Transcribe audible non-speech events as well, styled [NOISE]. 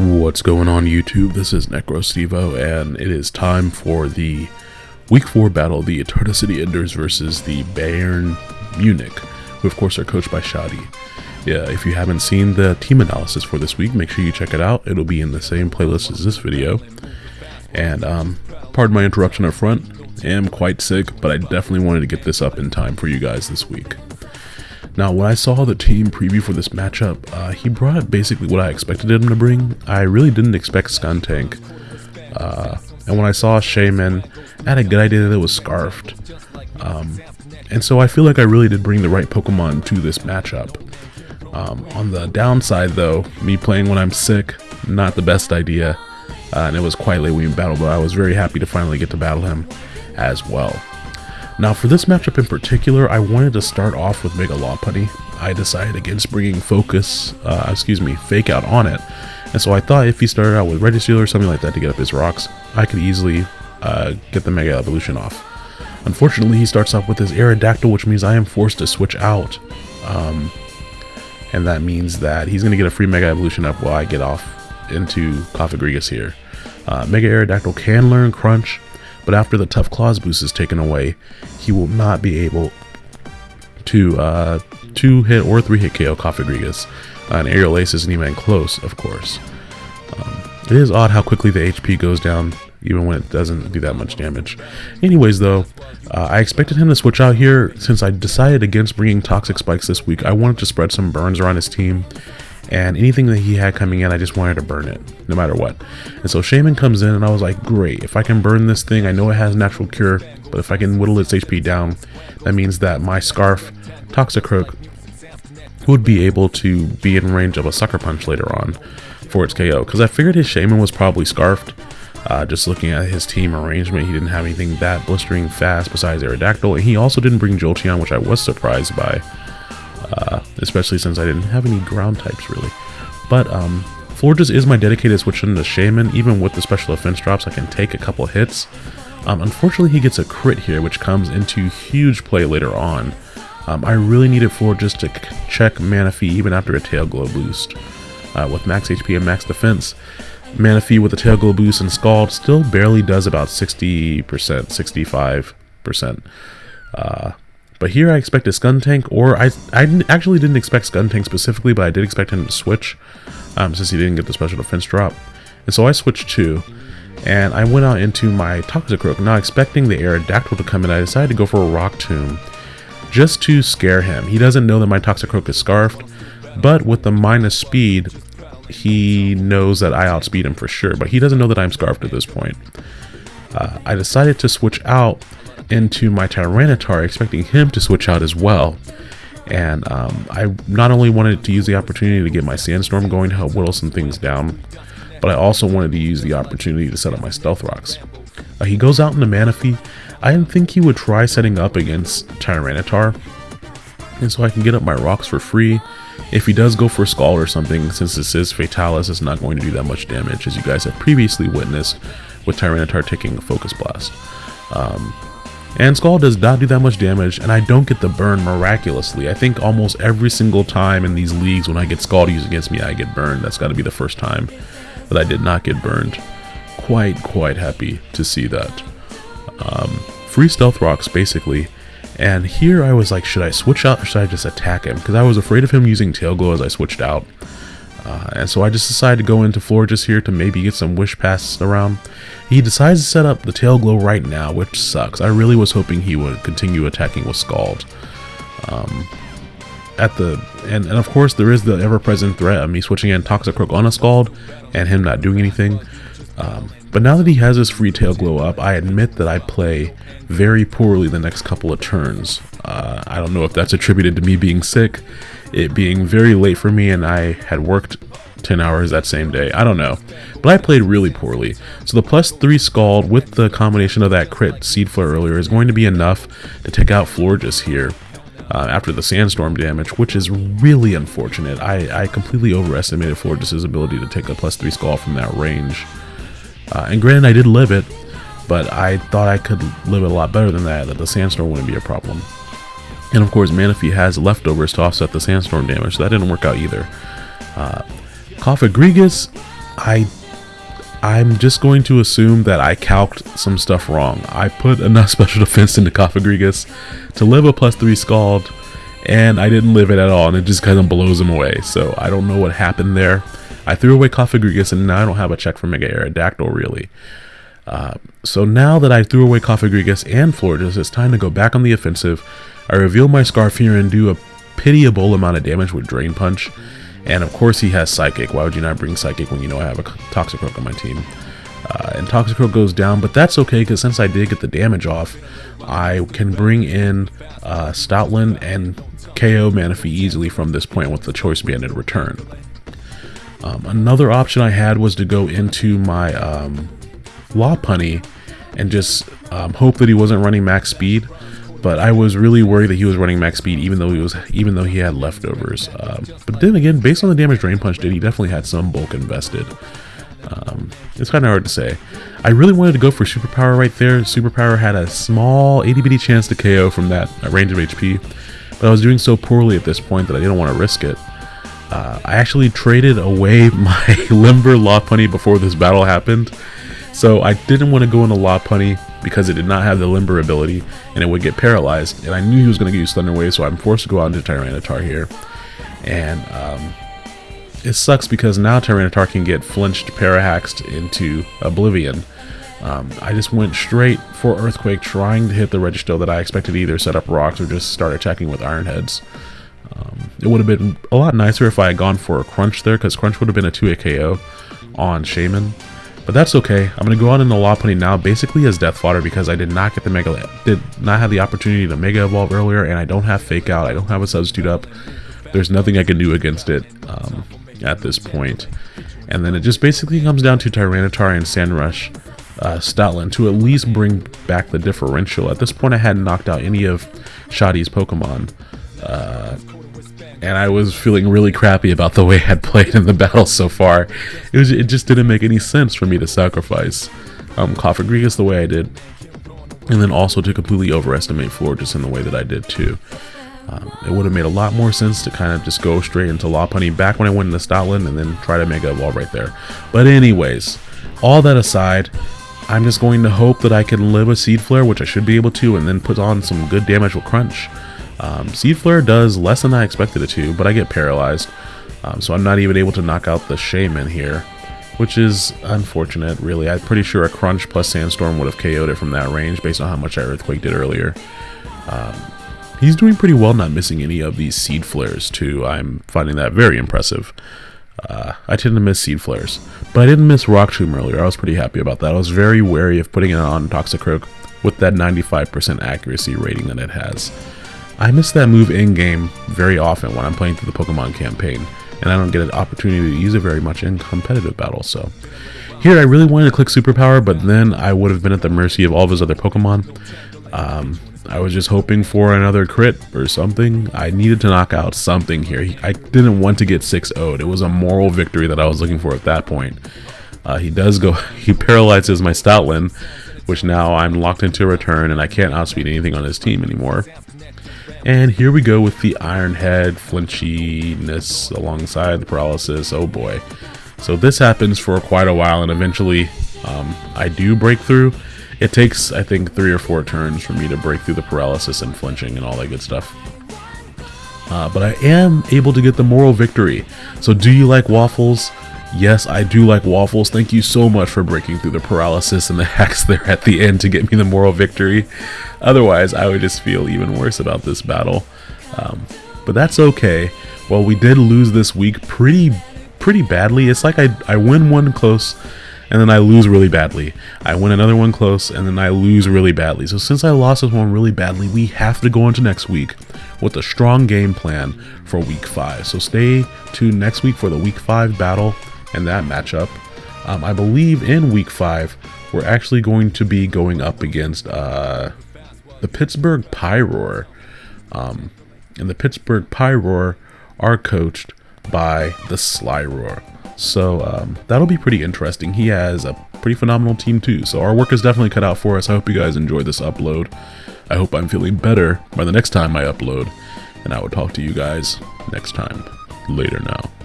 What's going on YouTube? This is NecroStevo and it is time for the Week 4 battle, the Eternal City Enders versus the Bayern Munich, who of course are coached by Shadi. Yeah, if you haven't seen the team analysis for this week, make sure you check it out. It'll be in the same playlist as this video. And um, pardon my interruption up front, I am quite sick, but I definitely wanted to get this up in time for you guys this week. Now, when I saw the team preview for this matchup, uh, he brought basically what I expected him to bring. I really didn't expect Skuntank. Uh, and when I saw Shaymin, I had a good idea that it was Scarfed. Um, and so I feel like I really did bring the right Pokemon to this matchup. Um, on the downside though, me playing when I'm sick, not the best idea. Uh, and it was quite late when we battled, but I was very happy to finally get to battle him as well. Now for this matchup in particular, I wanted to start off with Mega Lopunny. I decided against bringing Focus, uh, excuse me, Fake Out on it. And so I thought if he started out with Registeel or something like that to get up his rocks, I could easily uh, get the Mega Evolution off. Unfortunately, he starts off with his Aerodactyl, which means I am forced to switch out. Um, and that means that he's going to get a free Mega Evolution up while I get off into Cofagrigus here. Uh, Mega Aerodactyl can learn Crunch, but after the Tough Claws boost is taken away, he will not be able to uh, two hit or three hit KO Cofagrigus. Uh, and Aerial Ace isn't even close, of course. Um, it is odd how quickly the HP goes down, even when it doesn't do that much damage. Anyways, though, uh, I expected him to switch out here. Since I decided against bringing Toxic Spikes this week, I wanted to spread some burns around his team and anything that he had coming in, I just wanted to burn it, no matter what. And so Shaymin comes in, and I was like, great, if I can burn this thing, I know it has natural cure, but if I can whittle its HP down, that means that my Scarf Toxicroak would be able to be in range of a Sucker Punch later on for its KO. Because I figured his Shaymin was probably Scarfed, uh, just looking at his team arrangement, he didn't have anything that blistering fast besides Aerodactyl, and he also didn't bring Jolteon, which I was surprised by especially since I didn't have any ground types really. But um, Florges is my dedicated switch into Shaymin, Even with the special offense drops, I can take a couple hits. Um, unfortunately, he gets a crit here, which comes into huge play later on. Um, I really needed Florges to check Manaphy even after a Tail Glow boost. Uh, with max HP and max defense, Manaphy with a Tail Glow boost and Scald still barely does about 60%, 65%. Uh, but here I expected Skuntank, or I, I actually didn't expect Skuntank specifically, but I did expect him to switch, um, since he didn't get the special defense drop. And so I switched too, and I went out into my Toxicroak, not expecting the Aerodactyl to come in, I decided to go for a Rock Tomb, just to scare him. He doesn't know that my Toxicroak is Scarfed, but with the minus speed, he knows that I outspeed him for sure, but he doesn't know that I'm Scarfed at this point. Uh, I decided to switch out into my Tyranitar, expecting him to switch out as well. And um, I not only wanted to use the opportunity to get my Sandstorm going to help whittle some things down, but I also wanted to use the opportunity to set up my Stealth Rocks. Uh, he goes out in into Manaphy. I didn't think he would try setting up against Tyranitar, and so I can get up my rocks for free. If he does go for Scald or something, since this is Fatalis, it's not going to do that much damage, as you guys have previously witnessed with Tyranitar taking a Focus Blast. Um, and Scald does not do that much damage, and I don't get the burn miraculously. I think almost every single time in these leagues when I get Scald used against me, I get burned. That's got to be the first time that I did not get burned. Quite, quite happy to see that. Um, free Stealth Rocks, basically. And here I was like, should I switch out or should I just attack him? Because I was afraid of him using Tail Glow as I switched out. Uh, and so I just decided to go into Florges here to maybe get some Wish passes around. He decides to set up the Tail Glow right now, which sucks. I really was hoping he would continue attacking with Scald. Um, at the and, and of course there is the ever-present threat of me switching in Toxic Toxicroak on a Scald and him not doing anything. Um, but now that he has his free tail glow up, I admit that I play very poorly the next couple of turns. Uh, I don't know if that's attributed to me being sick, it being very late for me, and I had worked 10 hours that same day. I don't know. But I played really poorly. So the plus 3 Scald with the combination of that crit Seed Flare earlier is going to be enough to take out Florges here. Uh, after the sandstorm damage, which is really unfortunate. I, I completely overestimated Florges' ability to take a plus 3 Scald from that range. Uh, and granted, I did live it, but I thought I could live it a lot better than that, that the sandstorm wouldn't be a problem. And of course, Manaphy has leftovers to offset the sandstorm damage, so that didn't work out either. Uh, Cofagrigus I I'm just going to assume that I calced some stuff wrong. I put enough [LAUGHS] special defense into Cofagrigus to live a plus 3 Scald, and I didn't live it at all, and it just kind of blows him away. So I don't know what happened there. I threw away Cofagrigus, and now I don't have a check for Mega Aerodactyl, really. Uh, so now that I threw away Cofagrigus and Florges, it's time to go back on the offensive. I reveal my Scarfear and do a pitiable amount of damage with Drain Punch. And of course he has Psychic. Why would you not bring Psychic when you know I have a Toxicroak on my team? Uh, and Toxicroak goes down, but that's okay because since I did get the damage off, I can bring in uh, Stoutland and KO Manaphy easily from this point with the Choice Banded return. Um, another option I had was to go into my um, Lopunny and just um, hope that he wasn't running max speed but I was really worried that he was running max speed even though he was even though he had leftovers. Um, but then again, based on the damage Drain Punch did, he definitely had some bulk invested. Um, it's kind of hard to say. I really wanted to go for Superpower right there. Superpower had a small itty bitty chance to KO from that range of HP, but I was doing so poorly at this point that I didn't want to risk it. Uh, I actually traded away [LAUGHS] my Limber Lopunny before this battle happened, so I didn't want to go into Lopunny because it did not have the limber ability and it would get paralyzed. And I knew he was going to use Thunder Wave, so I'm forced to go out into Tyranitar here. And um, it sucks because now Tyranitar can get flinched parahaxed into Oblivion. Um, I just went straight for Earthquake, trying to hit the Registeel that I expected either set up rocks or just start attacking with Iron Heads. Um, it would have been a lot nicer if I had gone for a Crunch there, because Crunch would have been a 2 KO on Shaymin. But that's okay. I'm to go on in the law Lopunny now basically as Death Fodder because I did not get the Mega, did not have the opportunity to Mega Evolve earlier and I don't have Fake Out. I don't have a Substitute up. There's nothing I can do against it um, at this point. And then it just basically comes down to Tyranitar and Sandrush uh, Stoutland to at least bring back the differential. At this point I hadn't knocked out any of Shoddy's Pokemon. Uh, and I was feeling really crappy about the way I had played in the battle so far. It was it just didn't make any sense for me to sacrifice um, Cofagrigus the way I did, and then also to completely overestimate Florges in the way that I did too. Um, it would have made a lot more sense to kind of just go straight into Lopunny back when I went into Stoutland and then try to make a wall right there. But anyways, all that aside, I'm just going to hope that I can live a Seed Flare, which I should be able to, and then put on some good damage with Crunch. Um, Seed Flare does less than I expected it to, but I get paralyzed. Um, so I'm not even able to knock out the Shaymin here, which is unfortunate, really. I'm pretty sure a Crunch plus Sandstorm would have KO'd it from that range based on how much I Earthquake did earlier. Um, he's doing pretty well not missing any of these Seed Flares, too. I'm finding that very impressive. Uh, I tend to miss Seed Flares, but I didn't miss Rock Tomb earlier. I was pretty happy about that. I was very wary of putting it on Toxicroak with that 95% accuracy rating that it has. I miss that move in-game very often when I'm playing through the Pokemon campaign, and I don't get an opportunity to use it very much in competitive battles, so... Here, I really wanted to click Superpower, but then I would have been at the mercy of all of his other Pokemon. Um, I was just hoping for another crit or something. I needed to knock out something here. I didn't want to get 6 0'd. It was a moral victory that I was looking for at that point. Uh, he does go, [LAUGHS] he paralyzes my Stoutland, which now I'm locked into a return and I can't outspeed anything on his team anymore. And here we go with the Iron Head flinchiness alongside the paralysis. Oh boy. So this happens for quite a while and eventually um, I do break through. It takes, I think, three or four turns for me to break through the paralysis and flinching and all that good stuff. Uh, but I am able to get the moral victory. So do you like waffles? Yes, I do like waffles. Thank you so much for breaking through the paralysis and the [LAUGHS] hacks there at the end to get me the moral victory. Otherwise, I would just feel even worse about this battle. Um, but that's okay. Well, we did lose this week pretty pretty badly. It's like I, I win one close and then I lose really badly. I win another one close and then I lose really badly. So since I lost this one really badly, we have to go into next week with a strong game plan for week 5. So stay tuned next week for the week 5 battle in that matchup. Um, I believe in week five, we're actually going to be going up against uh, the Pittsburgh Pyroar. Um, and the Pittsburgh Pyroar are coached by the Slyroar. So um, that'll be pretty interesting. He has a pretty phenomenal team too. So our work is definitely cut out for us. I hope you guys enjoy this upload. I hope I'm feeling better by the next time I upload. And I will talk to you guys next time. Later now.